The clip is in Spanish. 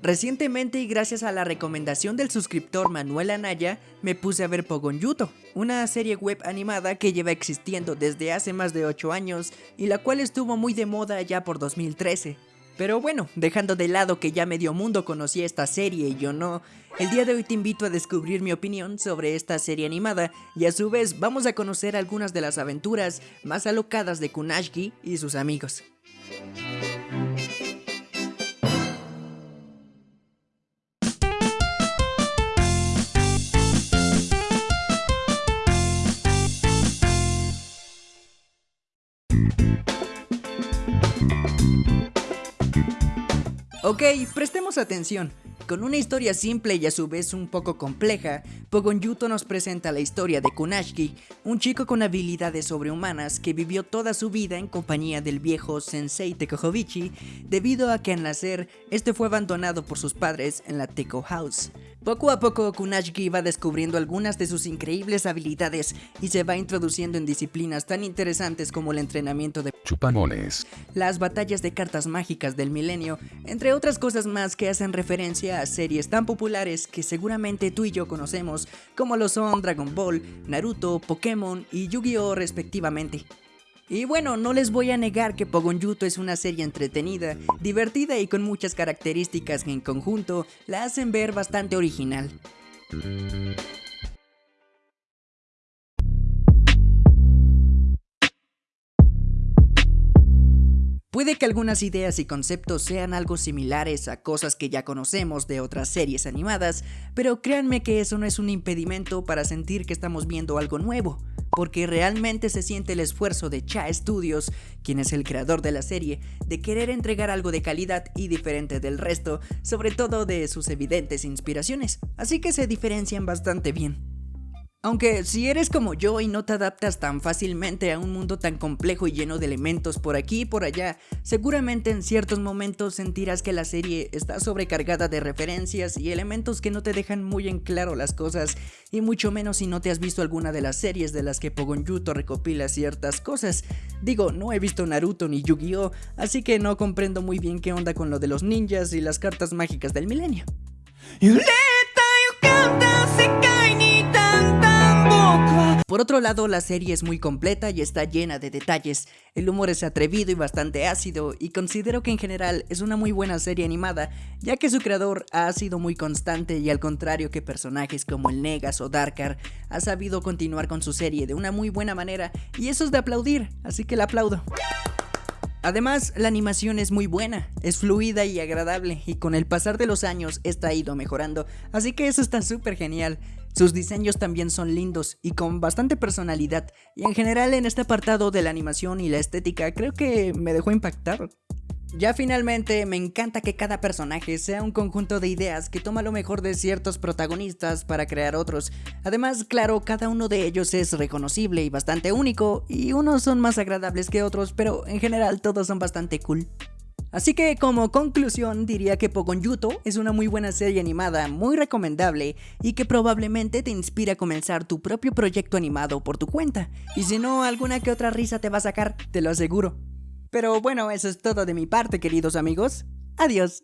Recientemente y gracias a la recomendación del suscriptor Manuel Anaya, me puse a ver Pogon Yuto, una serie web animada que lleva existiendo desde hace más de 8 años y la cual estuvo muy de moda ya por 2013. Pero bueno, dejando de lado que ya medio mundo conocía esta serie y yo no, el día de hoy te invito a descubrir mi opinión sobre esta serie animada y a su vez vamos a conocer algunas de las aventuras más alocadas de Kunashki y sus amigos. Ok, prestemos atención. Con una historia simple y a su vez un poco compleja, Pogon Yuto nos presenta la historia de Kunashki, un chico con habilidades sobrehumanas que vivió toda su vida en compañía del viejo Sensei Tekohobichi, debido a que al nacer, este fue abandonado por sus padres en la Teko House. Poco a poco Kunashiki va descubriendo algunas de sus increíbles habilidades y se va introduciendo en disciplinas tan interesantes como el entrenamiento de chupamones, las batallas de cartas mágicas del milenio, entre otras cosas más que hacen referencia a series tan populares que seguramente tú y yo conocemos como lo son Dragon Ball, Naruto, Pokémon y Yu-Gi-Oh respectivamente. Y bueno, no les voy a negar que Pogon Yuto es una serie entretenida, divertida y con muchas características que en conjunto la hacen ver bastante original. Puede que algunas ideas y conceptos sean algo similares a cosas que ya conocemos de otras series animadas, pero créanme que eso no es un impedimento para sentir que estamos viendo algo nuevo porque realmente se siente el esfuerzo de Cha Studios, quien es el creador de la serie, de querer entregar algo de calidad y diferente del resto, sobre todo de sus evidentes inspiraciones, así que se diferencian bastante bien. Aunque si eres como yo y no te adaptas tan fácilmente a un mundo tan complejo y lleno de elementos por aquí y por allá, seguramente en ciertos momentos sentirás que la serie está sobrecargada de referencias y elementos que no te dejan muy en claro las cosas, y mucho menos si no te has visto alguna de las series de las que Pogon Yuto recopila ciertas cosas. Digo, no he visto Naruto ni Yu-Gi-Oh, así que no comprendo muy bien qué onda con lo de los ninjas y las cartas mágicas del milenio. Por otro lado, la serie es muy completa y está llena de detalles. El humor es atrevido y bastante ácido, y considero que en general es una muy buena serie animada, ya que su creador ha sido muy constante y al contrario que personajes como el Negas o Darkar, ha sabido continuar con su serie de una muy buena manera, y eso es de aplaudir, así que la aplaudo. Además, la animación es muy buena, es fluida y agradable, y con el pasar de los años esta ha ido mejorando, así que eso está súper genial. Sus diseños también son lindos y con bastante personalidad, y en general en este apartado de la animación y la estética creo que me dejó impactar. Ya finalmente, me encanta que cada personaje sea un conjunto de ideas que toma lo mejor de ciertos protagonistas para crear otros. Además, claro, cada uno de ellos es reconocible y bastante único, y unos son más agradables que otros, pero en general todos son bastante cool. Así que como conclusión diría que Pogon Yuto es una muy buena serie animada, muy recomendable y que probablemente te inspira a comenzar tu propio proyecto animado por tu cuenta. Y si no, alguna que otra risa te va a sacar, te lo aseguro. Pero bueno, eso es todo de mi parte queridos amigos. Adiós.